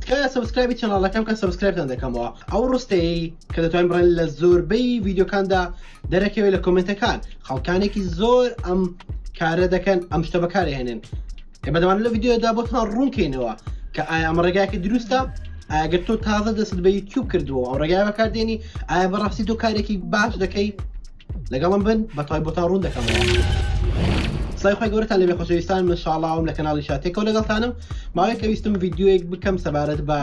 تکایە سەبسکرایبی چەناڵەکە بکە سەبسکرایبتان دەکەمەوە ئەو ڕستەیە کە دەتوانین بڕێن لە زۆربەی ڤیددیوکاندا دەرەکەوێت لە کۆمنتەکان خەڵکانێکی زۆر ئەم کارە دەکەن ئەم شتە بەکارە هێنن کە بەدەوان لە ڤیددیودا بۆتان ڕوونکەینەوە کە ئایا ئەم ڕێگاکە دروستە ئاگەر تۆ تازە دەست بە یوتیوب کردووە ئەو ڕێگای بەکاردێنی ئایا بەڕاستی تۆ کارێکی باش دەکەی لەگەڵم بن بە تای بۆتان ڕوون دەکەمەوە سای خۆی گەورتان لەبێ خۆشەویستان من شاڵاوم لە کەناڵی شاتێکەوە لەگەڵتانم ماوەیەکە ویستم یددیوەیەک بکەم سەبارەت بە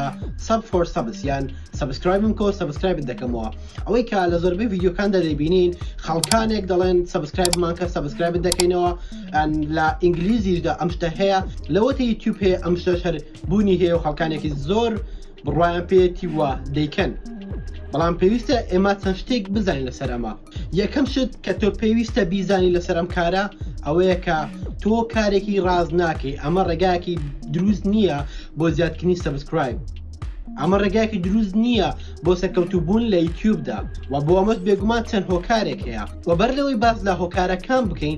سەب فۆر سەبس یان سبسکرایبم کۆ سبسکرایبت دەکەمەوە ئەوەی کە لە زۆربەی یددیوکاندا دەبینین خەڵکانێک دەڵێن سبسکرایبمان کە سبسکرایبت دەکەینەوە لە ئینگلیزیشدا ئەم شتە هەیە لەوەتی یوتیوب هەیە ئەم شەر بوونی هەیە و خەڵکانێکی زۆر بڕوایان پێیەتی وا دەیکەن بەڵام پێویستە ئێمە چەند شتێک بزانین لەسەر ئەمە یەکەم شت کە تۆ پێویستە بیزانی لەسەر ئەم کارە ئەوەیە کە تۆ کارێکی ڕاز ناکەی ئەمە ڕێگایەکی دروست نییە بۆ زیادکردنی سەبسکرایب ئەمە ڕێگایەکی دروست نییە بۆ سەکەوتوبوون لە یوتیوبدا و بۆ ئەمەش بێگومان چەند هۆکارێک هەیە و بەر لەوەی باز لە هۆکارەکان بکەین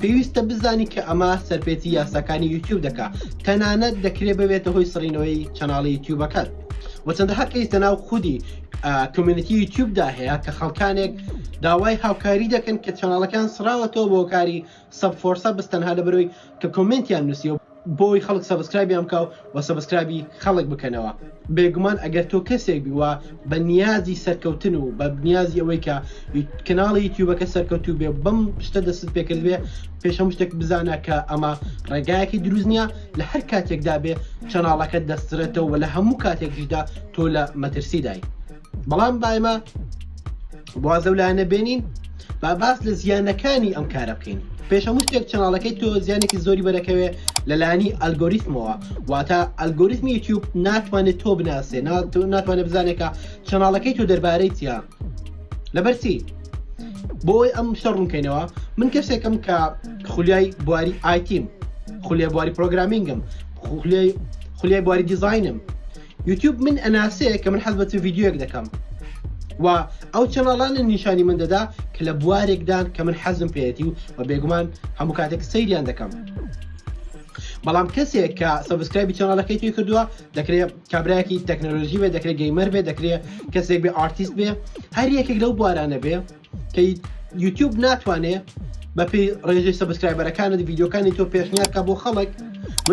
پێویستە بزانی کە ئەمە سەرپێچی یاساکانی یوتیوب دەکا تەنانەت دەکرێت ببێتە هۆی سڕینەوەی چەناڵی یوتیوبەکەت وە چەندەها کەیس لە ناو خودی کمیونیتی یوتیوبدا هەیە کە خەڵکانێک داوای هاوکاری دەکەن کە چەناڵەکان سراوەتەوە بۆ کاری سەب فۆرسە بستەنها لە بەرەوەی کە کۆمنتیان نووسیەوە بۆی خەڵک سەبسکرایبیان بکا و وە سەبسکرایبی خەڵک بکەنەوە بێگومان ئەگەر تۆ کەسێک بی وە بە نیازی سەرکەوتن و بە نیازی ئەوەی کە کەناڵی یوتیوبەکە سەرکەوتوو بێ بەم شتە دەستت پێکرد بێ پێش هەموو شتێک بزانە کە ئەمە ڕێگایەکی دروست نییە لە هەر کاتێکدا بێ چەناڵەکە دەسترێتەوە لە هەموو کاتێکیشدا تۆ لە مەترسیدای بەڵام بایمە بازە و لایەنە بێنین با باس لە زیانەکانی ئەم کارە بکەین پێش هەموو شتێک چناڵەکەی تۆ زیانێکی زۆری بەرەکەوێ لەلانی ئەلگۆریتمەوە واتە ئەلگۆریتمی یوتیوب ناتوانێت تۆ بناسێ ناتوانێت بزانێکە چناڵەکەی تۆ دەربارەی تیا لەبەرچی بۆی ئەم شتە ڕوونکەینەوە من کەسێکم کە خولیای بواری ئایتیم خولیای بواری پرۆگرامینگم خولیای خولیای بواری دیزینم یوتیوب من ئەناسێ کە من حەز بەچ ڤیددیوەک دەکەم و ئەو چەناڵانە نیشانی من دەدا کە لە بوارێکدان کە من حەزم پێێتی و بە بێگومان هەموو کاتێک سەیریان دەکەم بەڵام کەسێک کە سبسکرایبی چناڵەکەی توی کردووە دەکرێت کابراایکی تەکنەلۆژی بێ دەکرێت گەیمەر بێ دەکرێت کەسێک بێ ئارتیست بێ هەر یەکێک لەو بوارانە بێ کەی یوتیوب ناتوانێ بەپی ڕێژەی سەبسکرایبەرەکانت یددیوکانی تۆ پێشنیارکە بۆ خەڵک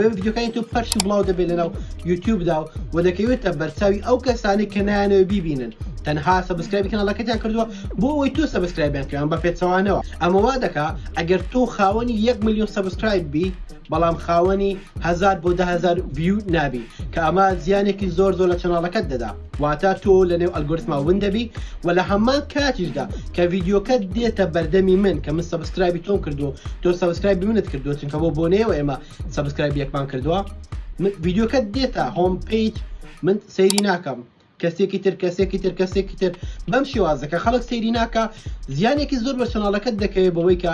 یددیوکانی تۆ پەرش و بڵاو دەبێت لەناو یوتیوبدا و و دەکەوێتە بەرچاوی ئەو کەسانی کە نایانەوە بیبینن تەنها سەبسکرایبی کەناڵەکەتیان کردووە بۆ ئەوەی تۆ سەبسکرایبیان کەیان بە پێچەوانەوە ئەمەوا دەکا ئەگەر تۆ خاوەنی یەک میلیۆن سەبسکرایب بی بەڵام خاوەنی هزار بۆ دههزار ویو نابی کە ئەمە زیانێکی زۆر زۆر لە چناڵەکەت دەدا واتە تۆ لە نێو ئەلگۆرتما ون دەبی و لە هەمان کاتیشدا کە ڤیددیوکە دێتە بەردەمی من کە من سبسکرایبی تۆم کردو تۆ سبسکرایبی منت کردو چونکە بۆ بۆنەیەوە ئێمە سبسکرایبی یەکمان کردووە ڤیددیوکە دێتە هۆم پیت من سەیری ناکەم کەسێکی تر کەسێکی تر کەسێکی تر بەم شێوازەکە خەڵک سەیری ناکە زیانێکی زۆر بە چناڵەکەت دەکەوێت بەوەی کە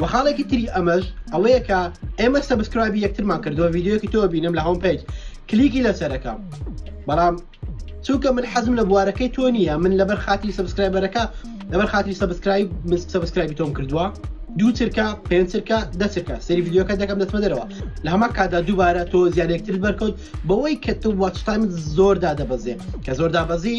وە خاڵێکی تری ئەمەش ئەوەیە کە ئێمە سەبسکرایبی یەکترمان کردەوە ڤیددیوەکی تۆ بینم لە هۆم پێج کلیکی لەسەرەکە بەڵام چونکە من حەزم لە بوارەکەی تۆ نییە من لەبەر خاتی سبسکرایبەرەکە لەبەر خاتی سبسکرایب من سبسکرایبی تۆم کردووە دوو چرکە پێنج چرکە دە چرکە سری یددیوکە دەکەم دەچمە دەرەوە لە هەما کادا دووبارە تۆ زیانێکتر بەرکەوت بەوەی کە تۆ واتستایم زۆردا دەبەزێ کە زۆردا بەزی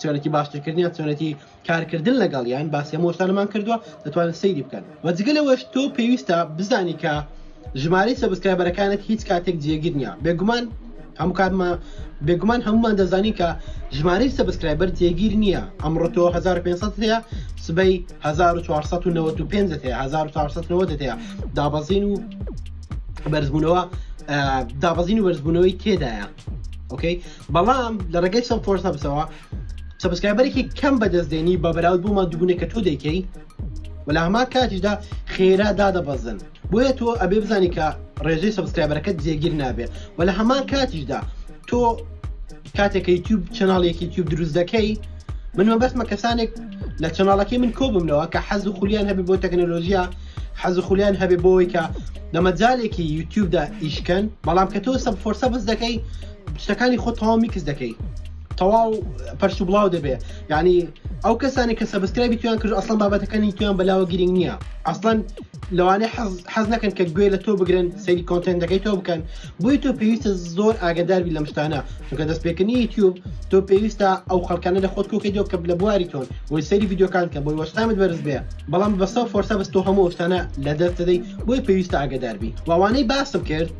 چۆنێتی باشترکردنیان چۆنێتی کارکردن لەگەڵیان باسی هەموو شتانمان کردووە دەتوانن سەیری بکەن و جگە لەوەش تۆ پێویستە بزانی کە ژمارەی سەبسکرایبەرەکانت هیچ کاتێک جێگیر نییە بێگومان هەموو کاتمە بێگومان هەمومان دەزانی کە ژمارەی سەبسکرایبەر جێگیر نییە ئەمڕۆ تۆ 1500 هەیە سبەی 1495 هەیە 1490 هەیە دابەزین و بەرزبوونەوە دابەزین و بەرزبوونەوەی تێدایە ئۆکەی بەڵام لە ڕێگەی سم فۆر سەبسەوە سەبسکرایبەرێکی کەم بەدەست دێنی بە بەراود بۆ مادوبوونێک کە تۆ دەیکەی وەلا هەما کاتیشدا خێرا دادەبەزن بۆیە تۆ ئەبێ بزانی کە ڕێژەی سەبسکرایبەرەکەت جێگیر نابێت وە لە هەمان کاتیشدا تۆ کاتێکە یوتیوب چناڵێکی یوتیوب دروست دەکەی من مەبەستمە کەسانێک لە چناڵەکەی من کۆ بمنەوە کە حەز و خولیان هەبێ بۆ تەکنەلۆژیا حەز و خولیان هەبێ بۆەوەی کە لە مەجالێکی یوتیوبدا ئیشکەن بەڵام کە تۆ سەب فۆرسە بەس دەکەی شتەکانی خۆ تەواو میکس دەکەی تەواو پەرش و بڵاو دەبێ ینی ئەو کەسانی کە سەبسکرای بیتوان کرد ئەسڵان بابەتەکانی تویان بەلاوە گرنگ نییە ئەسڵەن لەوانەیە حەز نەکەن کە گوێ لە تۆ بگرن سەری کۆنتێن دەکەی تۆ بکەن بۆی تۆ پێویستە زۆر ئاگداربی لەم شتانە چونکە دەست پێکردنی یوتیوب تۆ پێویستە ئەو خەڵکانە لە خۆت کۆکەیەوە کە لە بواری تۆن بۆی سەری یددیوکان کە بۆی وەشتامت بەرز بێ بەڵام بەسە فۆرسە بەستۆ هەموو شتانە لە دەست دەدەی بۆی پێویستە ئاگداربی وانەی باسم کرد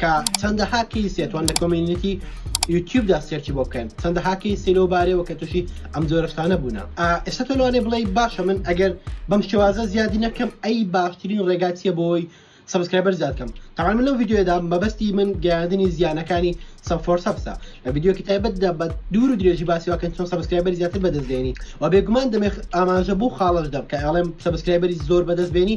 کە چەندەها کەیسێ توان لە کۆمینیتی یوتیوبدا سێرچی بۆ بکەن چەندەها کەیسی لەو بارەوە کە تووشی ئەم جۆرەشتانە بوونە ئێستا تۆ لەوانێ بڵێ باشە من ئەگەر بەم شێوازە زیادی نەکەم ئەی باشترین ڕێگا چیە بۆی سبسکرایبەر زیاد کەم تاوان من لەو یددیوێدا مەبەستی من گەیاندنی زیانەکانی سەفۆر سەبسا لە یددیوکی تایبەتدا بە دوور و درێژی باسی واکەن چۆن سبسکرایبەر زیاتر بەدەستێنی و بێگومان دەمێخ ئاماژە بوو خاڵش دەم کە ئەڵێم سبسکرایبەری زۆر بەدەستبێنی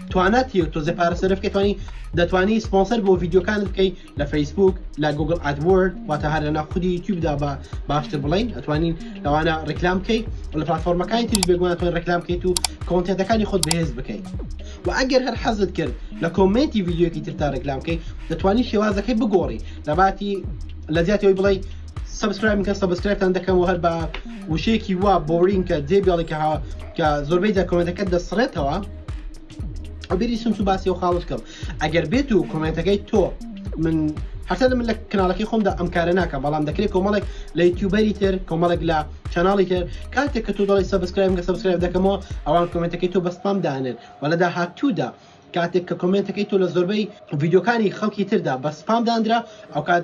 توانات هی تۆزێ پارە سەرف کە توانی دەتوانی سپۆنسەر بۆ ڤیددیوکانت بکەیت لە فەیسبوک لە گوگل ئادورد واتە هەر لەنا خودی یوتیوبدا بە باشتر بڵین ئەتوانین لەوانە ڕیکلام بکەیت لە پلتفۆرمەکانی تریش بێگوانتوان ڕیکلام بکەیت و کۆنتێتەکانی خۆت بەهێز بکەیت و ئەگەر هەر حەزت کرد لە کۆمنتی یددیوکی ترتا ڕێکلام بکەیت دەتوانانی شێوازەکەی بگۆڕی لەباتی لە زیاتەوەی بڵی سبسکرایم کە سبسکرایبتان دەکەم و هەر بە وشەیەکی وا بۆرینکە جێ بێڵێکە کە زۆربەی دەکۆمنتەکە دەسڕێتەوە ئەبیری سنت و باسی و خاڵت کەم ئەگەر بێت و کۆمنتەکەی تۆ من هەرتا من لە کەناڵەکەی خۆمدا ئەم کارە ناکەم بەڵام دەکرێت کۆمەڵێک لە یوتیوبەری تر کۆمەڵێک لە چناڵی تر کاتێک کە تۆ دەڵی سەبسکرایم گە سەبسکرایب دەکەمەوە ئەوان کۆمنتەکەی تۆ بەسپام دانێن و لە داهاتوودا کاتێک کە کۆمنتەکەی تۆ لە زۆربەی ڤیددیوکانی خەڵکی تردا بە سپام دانرا ئەو کات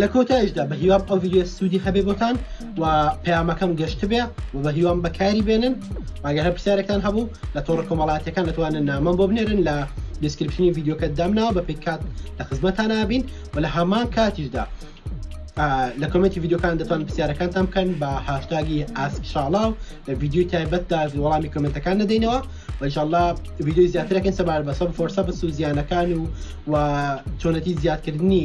لە کۆتایشدا بە هیوام ئەو ویددیو سوودی هەبێ بۆتان و پەیامەکەم گەشتبێ و بە هیوام بەکاری بێنن ئەگەر هەر پرسیارەکان هەبوو لە تۆڕە کۆمەڵاتەکان دەتوانن نامەم بۆ بنێرن لە دیسکرپشنی یددیوکە دامناوە بە پێکات لە خزمەتان نابین و لە هەمان کاتیشدا لە کۆمنتی یددیوکان دەتوان پرسیارەکانتان بکەن بە هاشتاگی ئاسک شاڵاو لە یددیوی تایبەتدا وەڵامی کۆمنتەکان نەدەینەوە وشله یددیو زیاترەکەن سەبار بەسە فۆرسە بە سوزیانەکان و و چۆنەتی زیادکردنی